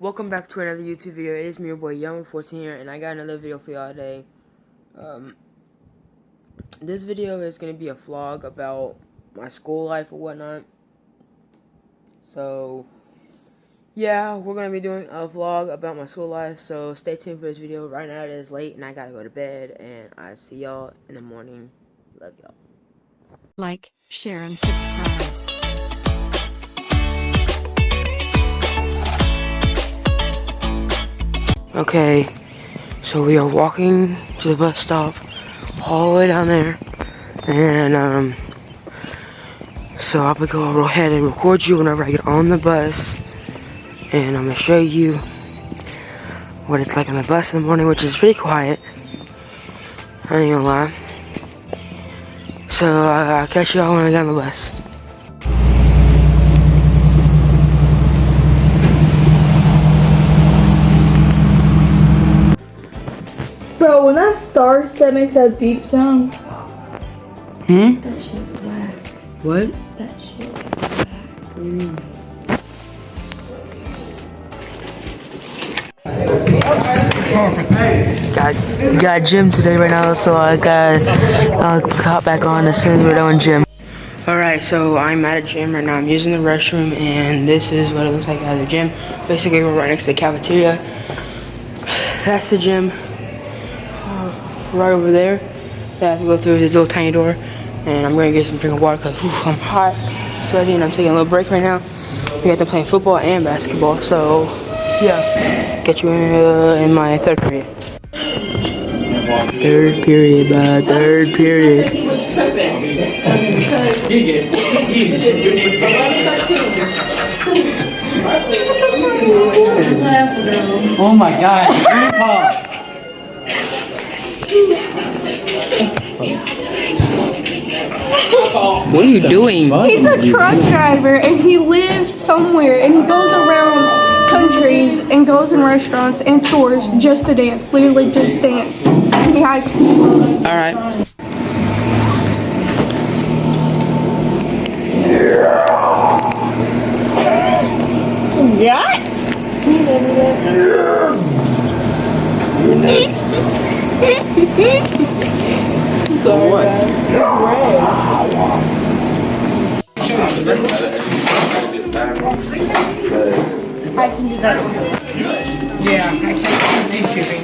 welcome back to another YouTube video. It is me, your boy Young14 here, and I got another video for y'all today. Um, this video is going to be a vlog about my school life or whatnot. So, yeah, we're going to be doing a vlog about my school life, so stay tuned for this video. Right now it is late, and I got to go to bed, and I see y'all in the morning. Love y'all. Like, share, and subscribe. Okay, so we are walking to the bus stop all the way down there. And, um, so gonna go ahead and record you whenever I get on the bus. And I'm gonna show you what it's like on the bus in the morning, which is pretty quiet. I ain't gonna lie. So I'll catch y'all when I get on the bus. Bro, when that starts, that makes that beep sound. Hmm? That shit whack. What? That shit whack. Got got gym today right now, so I got uh, hop back on as soon as we're done gym. All right, so I'm at a gym right now. I'm using the restroom, and this is what it looks like at the gym. Basically, we're right next to the cafeteria. That's the gym. Right over there. I have to go through this little tiny door, and I'm gonna get some drink of water because I'm hot, sweaty, and I'm taking a little break right now. We got to play football and basketball, so yeah. Get you in, uh, in my third period. Third period, bud. Third period. Oh my god, Grandpa! What are you doing? He's a truck driver and he lives somewhere and he goes around countries and goes in restaurants and stores just to dance. Literally just dance. He has All What? I can do that too. Yeah, actually these shooting.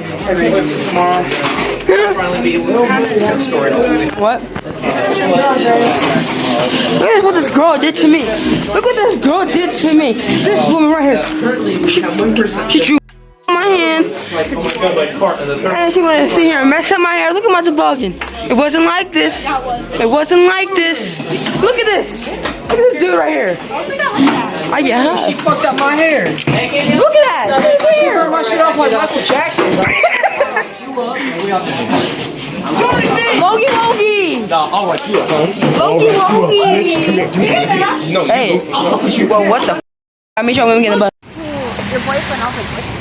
What? Look at what this girl did to me. Look what this girl did to me. This woman right here. She, she drew Oh my hand. And she wanted to sit here and mess up my hair. Look at my toboggan. It wasn't like this. It wasn't like this. Look at this. Look at this dude right here. I get high. Fucked up my hair. Look at that. Look at his hair. Turn my shit off like Michael Jackson. Logie Logie. Nah, I'll write you up. Logie Logie. No, Hey. Well, what the f? I made sure women get the bus. your boyfriend. I was like, what?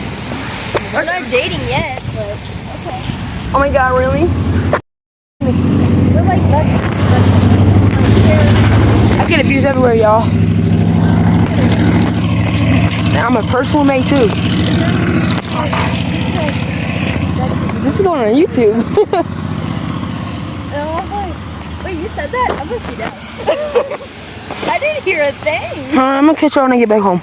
We're not dating yet, but okay. Oh my god, really? We're like best I get abused everywhere, y'all. I'm a personal mate too. This is going on YouTube. And I was like, wait, you said that? I must be dead. I didn't hear a thing. I'm gonna catch y'all when I get back home.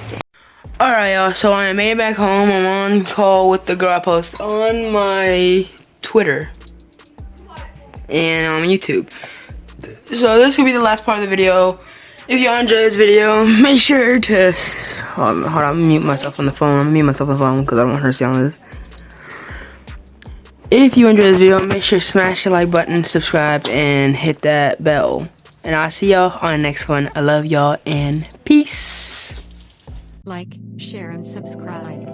Alright, y'all, so I made it back home. I'm on call with the girl I post on my Twitter and on YouTube. So this could be the last part of the video. If y'all enjoyed this video, make sure to hold on, mute myself on the phone. I'm mute myself on the phone because I don't want her to see all this. If you enjoyed this video, make sure to smash the like button, subscribe, and hit that bell. And I'll see y'all on the next one. I love y'all and peace. Like, share and subscribe.